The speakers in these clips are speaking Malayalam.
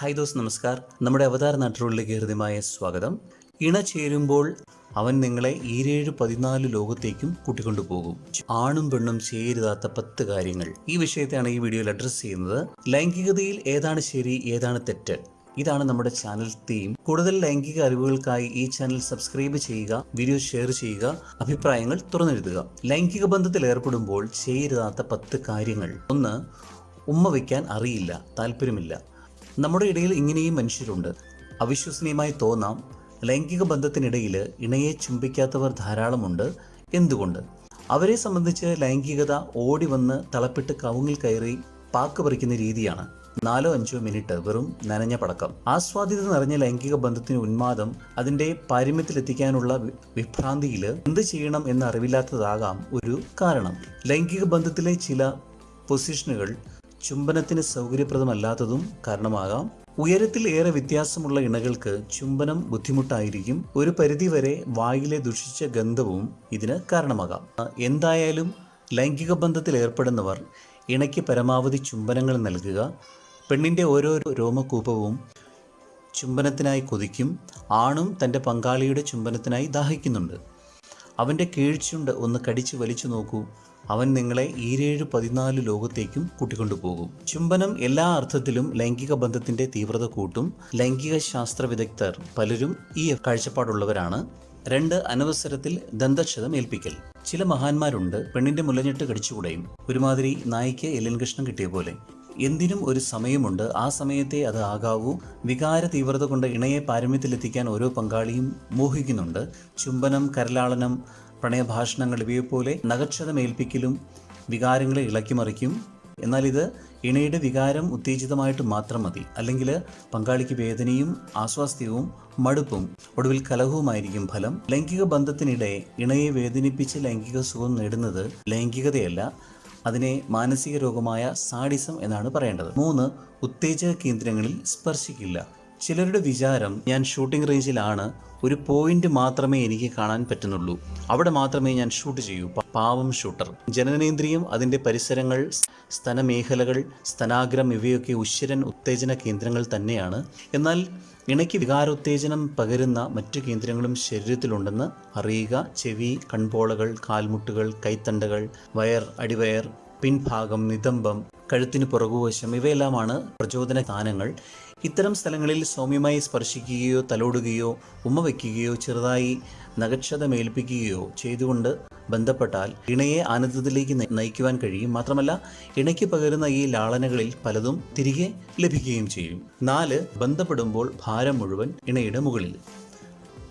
ഹായ് ദോസ് നമസ്കാർ. നമ്മുടെ അവതാര നാട്ടുകളിലേക്ക് ഹൃദ്യമായ സ്വാഗതം. ഇണ ചേരുമ്പോൾ അവൻ നിങ്ങളെ ഈരേഴ് പതിനാല് ലോകത്തേക്കും കൂട്ടിക്കൊണ്ടു പോകും. ആണും പെണ്ണും ചേരുതാത്ത പത്ത് കാര്യങ്ങൾ. ഈ വിഷയത്തെയാണ് ഈ വീഡിയോയിൽ അഡ്രസ്സ് ചെയ്യുന്നത്. ലൈംഗികതയിൽ ഏതാണ് ശരി ഏതാണ് തെറ്റ്? ഇതാണ് നമ്മുടെ ചാനൽ തീം കൂടുതൽ ലൈംഗിക അറിവുകൾക്കായി ഈ ചാനൽ സബ്സ്ക്രൈബ് ചെയ്യുക വീഡിയോ ഷെയർ ചെയ്യുക അഭിപ്രായങ്ങൾ തുറന്നെഴുതുക. ലൈംഗിക ബന്ധത്തിൽ ഏർപ്പെടുമ്പോൾ ചെയ്യരുതാത്ത പത്ത് കാര്യങ്ങൾ. ഒന്ന് ഉമ്മ വയ്ക്കാൻ അറിയില്ല താല്പര്യമില്ല. നമ്മുടെ ഇടയിൽ ഇങ്ങനെയും മനുഷ്യരുണ്ട്. അവിശ്വസനീയമായി തോന്നാം ലൈംഗിക ബന്ധത്തിനിടയിൽ ഇണയെ ചുംബിക്കാത്തവർ ധാരാളമുണ്ട് എന്തുകൊണ്ട്? അവരെ സംബന്ധിച്ച് ലൈംഗികത ഓടി വന്ന് തളപ്പിട്ട് കവുങ്ങിൽ കയറി പാക്ക് പറിക്കുന്ന രീതിയാണ്. നാലോ അഞ്ചോ മിനിറ്റ് വെറും നനഞ്ഞ പടക്കം. ആസ്വാദ്യത നിറഞ്ഞ ലൈംഗിക ബന്ധത്തിന് ഉന്മാദം അതിന്റെ പാരമ്യത്തിലെത്തിക്കാനുള്ള വിഭ്രാന്തിയിൽ എന്ത് ചെയ്യണം എന്ന് അറിവില്ലാത്തതാകാം ഒരു കാരണം. ലൈംഗിക ബന്ധത്തിലെ ചില പൊസിഷനുകൾ ചുംബനത്തിന് സൗകര്യപ്രദമല്ലാത്തതും കാരണമാകാം. ഉയരത്തിൽ ഏറെ വ്യത്യാസമുള്ള ഇണകൾക്ക് ചുംബനം ബുദ്ധിമുട്ടായിരിക്കും. ഒരു പരിധിവരെ വായിലെ ദുഷിച്ച ഗന്ധവും ഇതിന് കാരണമാകാം. എന്തായാലും ലൈംഗിക ബന്ധത്തിൽ ഏർപ്പെടുന്നവർ ഇണയ്ക്ക് പരമാവധി ചുംബനങ്ങൾ നൽകുക. പെണ്ണിന്റെ ഓരോ രോമകൂപവും ചുംബനത്തിനായി കൊതിക്കും. ആണും തന്റെ പങ്കാളിയുടെ ചുംബനത്തിനായി ദാഹിക്കുന്നുണ്ട്. അവന്റെ കീഴ്ചുണ്ട് ഒന്ന് കടിച്ചു വലിച്ചു നോക്കൂ. അവൻ നിങ്ങളെ ഈരേഴ് പതിനാല് ലോകത്തേക്കും കൂട്ടിക്കൊണ്ടുപോകും. ചുംബനം എല്ലാ അർത്ഥത്തിലും ലൈംഗിക ബന്ധത്തിന്റെ തീവ്രത കൂട്ടും. ലൈംഗിക ശാസ്ത്ര വിദഗ്ധർ പലരും ഈ കാഴ്ചപ്പാടുള്ളവരാണ്. രണ്ട് അനവസരത്തിൽ ദന്തക്ഷതം ഏൽപ്പിക്കൽ. ചില മഹാന്മാരുണ്ട് പെണ്ണിന്റെ മുലഞ്ഞിട്ട് കടിച്ചുകൂടെയും. ഒരുമാതിരി നായിക്ക് എല്ലൻ കൃഷ്ണൻ കിട്ടിയ പോലെ. എന്തിനും ഒരു സമയമുണ്ട്. ആ സമയത്തെ അത് ആകാവൂ. വികാര തീവ്രത കൊണ്ട് ഇണയെ പാരമ്യത്തിലെത്തിക്കാൻ ഓരോ പങ്കാളിയും മോഹിക്കുന്നുണ്ട്. ചുംബനം കരലാളനം പ്രണയഭാഷണങ്ങൾ ഇവയെപ്പോലെ നഗക്ഷതമേൽപ്പിക്കലും വികാരങ്ങളെ ഇളക്കിമറിക്കും എന്നാൽ ഇത് ഇണയുടെ വികാരം ഉത്തേജിതമായിട്ട് മാത്രം മതി. അല്ലെങ്കിൽ പങ്കാളിക്ക് വേദനയും ആസ്വാസ്ഥ്യവും മടുപ്പും ഒടുവിൽ കലഹവുമായിരിക്കും ഫലം. ലൈംഗിക ബന്ധത്തിനിടെ ഇണയെ വേദനിപ്പിച്ച് ലൈംഗിക സുഖം നേടുന്നത് ലൈംഗികതയല്ല അതിനെ മാനസിക രോഗമായ സാഡിസം എന്നാണ് പറയേണ്ടത്. മൂന്ന് ഉത്തേജക കേന്ദ്രങ്ങളിൽ സ്പർശിക്കില്ല. ചിലരുടെ വിചാരം ഞാൻ ഷൂട്ടിംഗ് റേഞ്ചിലാണ് ഒരു പോയിന്റ് മാത്രമേ എനിക്ക് കാണാൻ പറ്റുന്നുള്ളൂ. അവിടെ മാത്രമേ ഞാൻ ഷൂട്ട് ചെയ്യൂ. പാവം ഷൂട്ടർ. ജനനേന്ദ്രിയം അതിന്റെ പരിസരങ്ങൾ സ്തനമേഖലകൾ സ്തനാഗ്രം ഇവയൊക്കെ ഉശ്വരൻ ഉത്തേജന കേന്ദ്രങ്ങൾ തന്നെയാണ്. എന്നാൽ ഇണയ്ക്ക് വികാരോത്തേജനം പകരുന്ന മറ്റു കേന്ദ്രങ്ങളും ശരീരത്തിലുണ്ടെന്ന് അറിയുക. ചെവി കൺപോളകൾ കാൽമുട്ടുകൾ കൈത്തണ്ടകൾ വയർ അടിവയർ പിൻഭാഗം നിതംബം കഴുത്തിന് പുറകുവശം ഇവയെല്ലാമാണ് പ്രചോദന സ്ഥാനങ്ങൾ ഇത്തരം സ്ഥലങ്ങളിൽ സൗമ്യമായി സ്പർശിക്കുകയോ തലോടുകയോ ഉമ്മ വയ്ക്കുകയോ ചെറുതായി നഗക്ഷതമേൽപ്പിക്കുകയോ ചെയ്തുകൊണ്ട് ബന്ധപ്പെട്ടാൽ ഇണയെ ആനന്ദത്തിലേക്ക് നയി- നയിക്കുവാൻ കഴിയും. മാത്രമല്ല ഇണയ്ക്ക് പകരുന്ന ഈ ലാളനകളിൽ പലതും തിരികെ ലഭിക്കുകയും ചെയ്യും. നാല് ബന്ധപ്പെടുമ്പോൾ ഭാരം മുഴുവൻ ഇണയുടെ മുകളിൽ.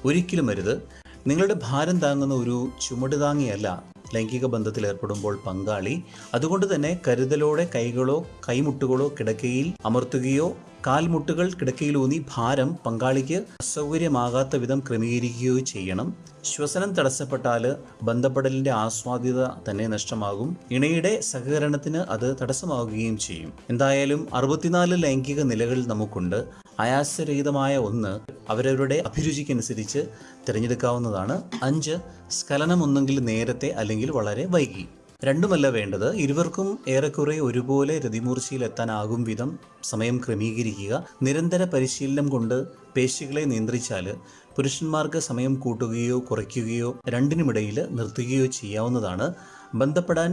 ഒരിക്കലും അരുത്. നിങ്ങളുടെ ഭാരം താങ്ങുന്ന ഒരു ചുമട് താങ്ങിയല്ല ലൈംഗിക ബന്ധത്തിൽ ഏർപ്പെടുമ്പോൾ പങ്കാളി. അതുകൊണ്ട് തന്നെ കരുതലോടെ കൈകളോ കൈമുട്ടുകളോ കിടക്കയിൽ അമർത്തുകയോ കാൽമുട്ടുകൾ കിടക്കയിലൂന്നി ഭാരം പങ്കാളിക്ക് അസൗകര്യമാകാത്ത വിധം ക്രമീകരിക്കുകയോ ചെയ്യണം. ശ്വസനം തടസ്സപ്പെട്ടാൽ ബന്ധപ്പെടലിന്റെ ആസ്വാദ്യത തന്നെ നഷ്ടമാകും. ഇണയുടെ സഹകരണത്തിന് അത് തടസ്സമാവുകയും ചെയ്യും. എന്തായാലും അറുപത്തിനാല് ലൈംഗിക നിലകൾ നമുക്കുണ്ട്. ആയാസരഹിതമായ ഒന്ന് അവരവരുടെ അഭിരുചിക്കനുസരിച്ച് തിരഞ്ഞെടുക്കാവുന്നതാണ്. അഞ്ച് സ്ഖലനം ഒന്നെങ്കിൽ നേരത്തെ അല്ലെങ്കിൽ വളരെ വൈകി. രണ്ടുമല്ല വേണ്ടത്. ഇരുവർക്കും ഏറെക്കുറെ ഒരുപോലെ രതിമൂർച്ചയിലെത്താനാകും വിധം സമയം ക്രമീകരിക്കുക. നിരന്തര പരിശീലനം കൊണ്ട് പേശികളെ നിയന്ത്രിച്ചാൽ പുരുഷന്മാർക്ക് സമയം കൂട്ടുകയോ കുറയ്ക്കുകയോ രണ്ടിനുമിടയിൽ നിർത്തുകയോ ചെയ്യാവുന്നതാണ്. ബന്ധപ്പെടാൻ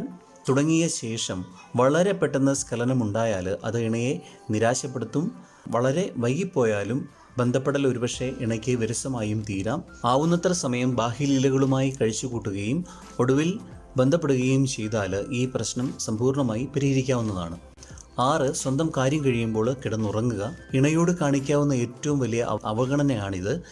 തുടങ്ങിയ ശേഷം വളരെ പെട്ടെന്ന് സ്ഖലനമുണ്ടായാൽ അത് ഇണയെ നിരാശപ്പെടുത്തും. വളരെ വൈകിപ്പോയാലും ബന്ധപ്പെടൽ ഒരുപക്ഷെ ഇണയ്ക്ക് വിരസമായും തീരാം. ആവുന്നത്ര സമയം ബാഹ്യലീലകളുമായി കഴിച്ചുകൂട്ടുകയും ഒടുവിൽ ബന്ധപ്പെടുകയും ചെയ്താൽ ഈ പ്രശ്നം സമ്പൂർണമായി പരിഹരിക്കാവുന്നതാണ്. ആറ് സ്വന്തം കാര്യം കഴിയുമ്പോൾ കിടന്നുറങ്ങുക. ഇണയോട് കാണിക്കാവുന്ന ഏറ്റവും വലിയ അവ- അവഗണനയാണിത്.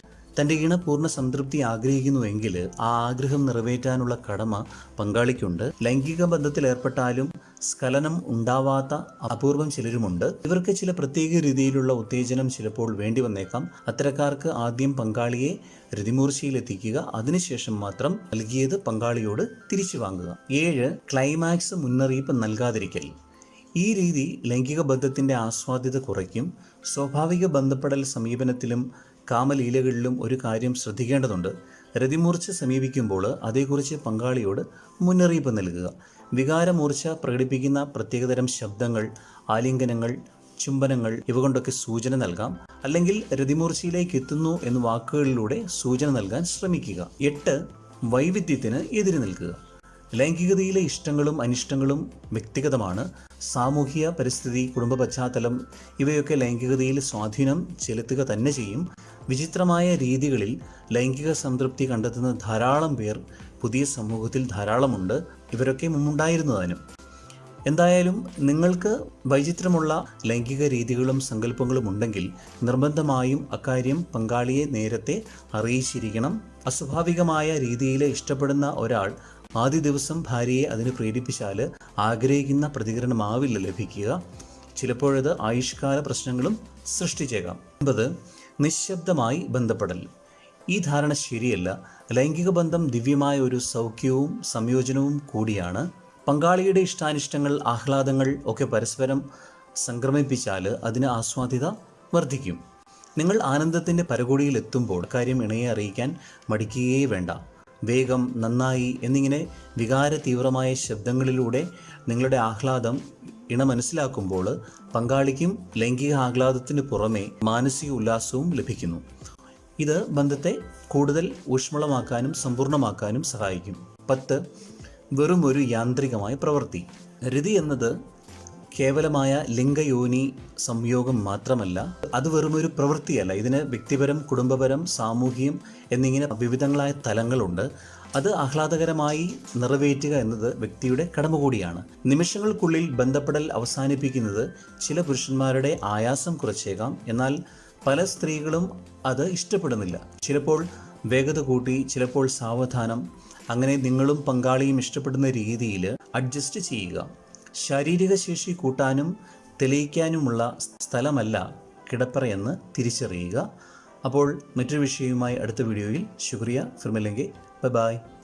തന്റെ ഇണ പൂർണ സംതൃപ്തി ആഗ്രഹിക്കുന്നുവെങ്കിൽ ആ ആഗ്രഹം നിറവേറ്റാനുള്ള കടമ പങ്കാളിക്കുണ്ട്. ലൈംഗിക ബന്ധത്തിൽ ഏർപ്പെട്ടാലും സ്ഖലനം ഉണ്ടാവാത്ത അപൂർവം ചിലരുമുണ്ട്. ഇവർക്ക് ചില പ്രത്യേക രീതിയിലുള്ള ഉത്തേജനം ചിലപ്പോൾ വേണ്ടി വന്നേക്കാം അത്തരക്കാർക്ക് ആദ്യം പങ്കാളിയെ രതിമൂർച്ചയിലെത്തിക്കുക അതിനുശേഷം മാത്രം നൽകിയത് പങ്കാളിയോട് തിരിച്ചു വാങ്ങുക. ഏഴ് ക്ലൈമാക്സ് മുന്നറിയിപ്പ് നൽകാതിരിക്കൽ. ഈ രീതി ലൈംഗിക ബന്ധത്തിന്റെ ആസ്വാദ്യത കുറയ്ക്കും. സ്വാഭാവിക ബന്ധപ്പെടൽ സമീപനത്തിലും കാമലീലകളിലും ഒരു കാര്യം ശ്രദ്ധിക്കേണ്ടതുണ്ട്. രതിമൂർച്ച സമീപിക്കുമ്പോൾ അതേക്കുറിച്ച് പങ്കാളിയോട് മുന്നറിയിപ്പ് നൽകുക. വികാരമൂർച്ച പ്രകടിപ്പിക്കുന്ന പ്രത്യേകതരം ശബ്ദങ്ങൾ ആലിംഗനങ്ങൾ ചുംബനങ്ങൾ ഇവ കൊണ്ടൊക്കെ സൂചന നൽകാം. അല്ലെങ്കിൽ രതിമൂർച്ചയിലേക്ക് എത്തുന്നു എന്ന വാക്കുകളിലൂടെ സൂചന നൽകാൻ ശ്രമിക്കുക. എട്ട് വൈവിധ്യത്തിന് എതിര് നിൽക്കുക. ലൈംഗികതയിലെ ഇഷ്ടങ്ങളും അനിഷ്ടങ്ങളും വ്യക്തിഗതമാണ്. സാമൂഹിക പരിസ്ഥിതി കുടുംബ പശ്ചാത്തലം ഇവയൊക്കെ ലൈംഗികതയിൽ സ്വാധീനം ചെലുത്തുക തന്നെ ചെയ്യും. വിചിത്രമായ രീതികളിൽ ലൈംഗിക സംതൃപ്തി കണ്ടെത്തുന്ന ധാരാളം പേർ പുതിയ സമൂഹത്തിൽ ധാരാളമുണ്ട്. ഇവരൊക്കെ മുമ്പുണ്ടായിരുന്നതിനും. എന്തായാലും നിങ്ങൾക്ക് വൈചിത്രമുള്ള ലൈംഗിക രീതികളും സങ്കല്പങ്ങളും ഉണ്ടെങ്കിൽ നിർബന്ധമായും അക്കാര്യം പങ്കാളിയെ നേരത്തെ അറിയിച്ചിരിക്കണം. അസ്വാഭാവികമായ രീതിയിൽ ഇഷ്ടപ്പെടുന്ന ഒരാൾ ആദ്യ ദിവസം ഭാര്യയെ അതിന് പ്രേരിപ്പിച്ചാൽ ആഗ്രഹിക്കുന്ന പ്രതികരണമാവില്ല ലഭിക്കുക. ചിലപ്പോഴത് ആയുഷ്കാല പ്രശ്നങ്ങളും സൃഷ്ടിച്ചേക്കാം. ഒമ്പത് നിശബ്ദമായി ബന്ധപ്പെടൽ. ഈ ധാരണ ശരിയല്ല. ലൈംഗിക ബന്ധം ദിവ്യമായ ഒരു സൗഖ്യവും സംയോജനവും കൂടിയാണ്. പങ്കാളിയുടെ ഇഷ്ടാനിഷ്ടങ്ങൾ ആഹ്ലാദങ്ങൾ ഒക്കെ പരസ്പരം സംക്രമിപ്പിച്ചാൽ അതിന് ആസ്വാദ്യത വർദ്ധിക്കും. നിങ്ങൾ ആനന്ദത്തിന്റെ പരകോടിയിൽ എത്തുമ്പോൾ കാര്യം ഇണയെ അറിയിക്കാൻ മടിക്കുകയേ വേണ്ട. വേഗം നന്നായി എന്നിങ്ങനെ വികാര തീവ്രമായ ശബ്ദങ്ങളിലൂടെ നിങ്ങളുടെ ആഹ്ലാദം ഇണ മനസ്സിലാക്കുമ്പോൾ പങ്കാളിക്കും ലൈംഗിക ആഹ്ലാദത്തിന് പുറമെ മാനസിക ഉല്ലാസവും ലഭിക്കുന്നു. ഇത് ബന്ധത്തെ കൂടുതൽ ഊഷ്മളമാക്കാനും സമ്പൂർണമാക്കാനും സഹായിക്കും. പത്ത് വെറും ഒരു യാന്ത്രികമായ പ്രവൃത്തി. രതി എന്നത് കേവലമായ ലിംഗയോനി സംയോഗം മാത്രമല്ല അത് വെറുമൊരു പ്രവൃത്തിയല്ല. ഇതിന് വ്യക്തിപരം കുടുംബപരം സാമൂഹികം എന്നിങ്ങനെ വിവിധങ്ങളായ തലങ്ങളുണ്ട്. അത് ആഹ്ലാദകരമായി നിറവേറ്റുക എന്നത് വ്യക്തിയുടെ കടമ കൂടിയാണ് നിമിഷങ്ങൾക്കുള്ളിൽ ബന്ധപ്പെടൽ അവസാനിപ്പിക്കുന്നത് ചില പുരുഷന്മാരുടെ ആയാസം കുറച്ചേക്കാം. എന്നാൽ പല സ്ത്രീകളും അത് ഇഷ്ടപ്പെടുന്നില്ല. ചിലപ്പോൾ വേഗത കൂട്ടി ചിലപ്പോൾ സാവധാനം. അങ്ങനെ നിങ്ങളും പങ്കാളിയും ഇഷ്ടപ്പെടുന്ന രീതിയിൽ അഡ്ജസ്റ്റ് ചെയ്യുക. ശാരീരിക ശേഷി കൂട്ടാനും തെളിയിക്കാനുമുള്ള സ്ഥലമല്ല കിടപ്പറയെന്ന് തിരിച്ചറിയുക. അപ്പോൾ മറ്റൊരു വിഷയവുമായി അടുത്ത വീഡിയോയിൽ. ശുക്രിയ. ഫിർമില്ലെങ്കിൽ ബൈ ബൈ.